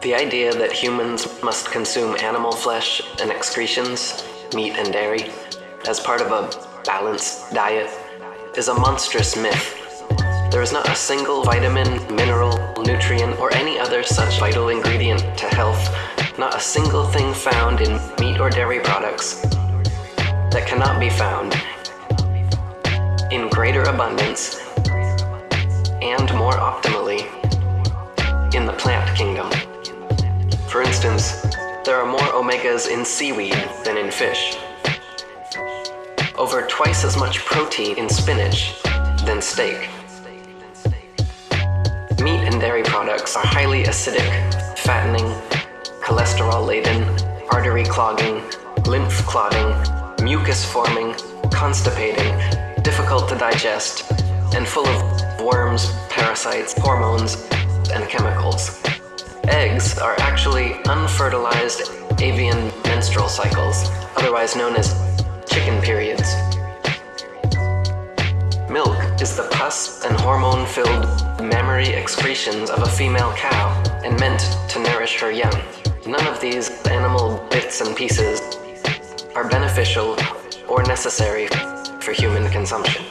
The idea that humans must consume animal flesh and excretions, meat and dairy, as part of a balanced diet is a monstrous myth. There is not a single vitamin, mineral, nutrient, or any other such vital ingredient to health, not a single thing found in meat or dairy products that cannot be found in greater abundance and more optimally in the plant kingdom. For instance, there are more omegas in seaweed than in fish. Over twice as much protein in spinach than steak. Meat and dairy products are highly acidic, fattening, cholesterol laden, artery clogging, lymph clotting, mucus forming, constipating, difficult to digest, and full of worms, parasites, hormones, and chemicals. Eggs are actually unfertilized avian menstrual cycles, otherwise known as chicken periods. Milk is the pus and hormone-filled mammary excretions of a female cow and meant to nourish her young. None of these animal bits and pieces are beneficial or necessary for human consumption.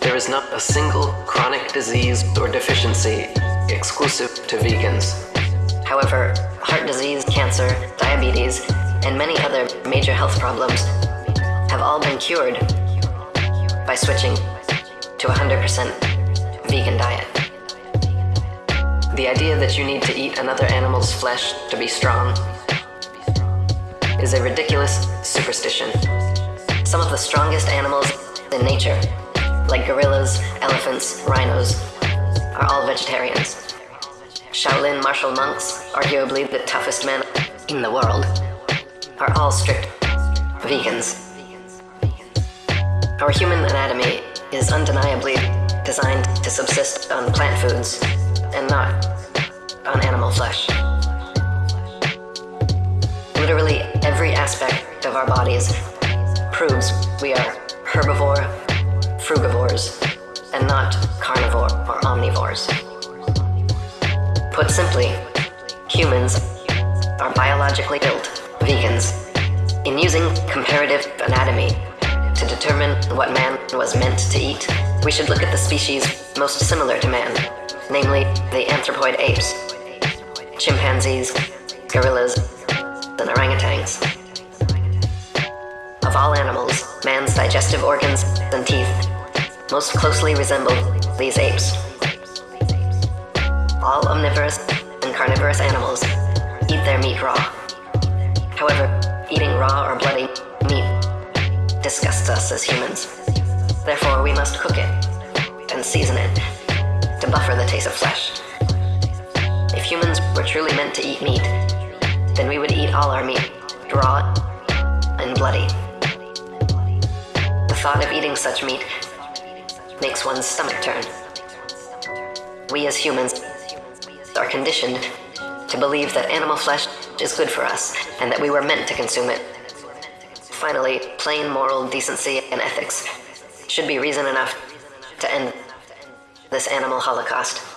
There is not a single chronic disease or deficiency exclusive to vegans. However, heart disease, cancer, diabetes, and many other major health problems have all been cured by switching to a 100% vegan diet. The idea that you need to eat another animal's flesh to be strong is a ridiculous superstition. Some of the strongest animals in nature, like gorillas, elephants, rhinos, are all vegetarians. Shaolin martial monks, arguably the toughest men in the world, are all strict vegans. Our human anatomy is undeniably designed to subsist on plant foods and not on animal flesh. Literally every aspect of our bodies proves we are herbivore, frugivores, and not carnivore or omnivores. Put simply, humans are biologically built vegans. In using comparative anatomy to determine what man was meant to eat, we should look at the species most similar to man, namely the anthropoid apes, chimpanzees, gorillas, and orangutans. Of all animals, man's digestive organs and teeth most closely resemble these apes. All omnivorous and carnivorous animals eat their meat raw. However, eating raw or bloody meat disgusts us as humans. Therefore, we must cook it and season it to buffer the taste of flesh. If humans were truly meant to eat meat, then we would eat all our meat raw and bloody. The thought of eating such meat makes one's stomach turn. We as humans are conditioned to believe that animal flesh is good for us and that we were meant to consume it. Finally, plain moral decency and ethics should be reason enough to end this animal holocaust.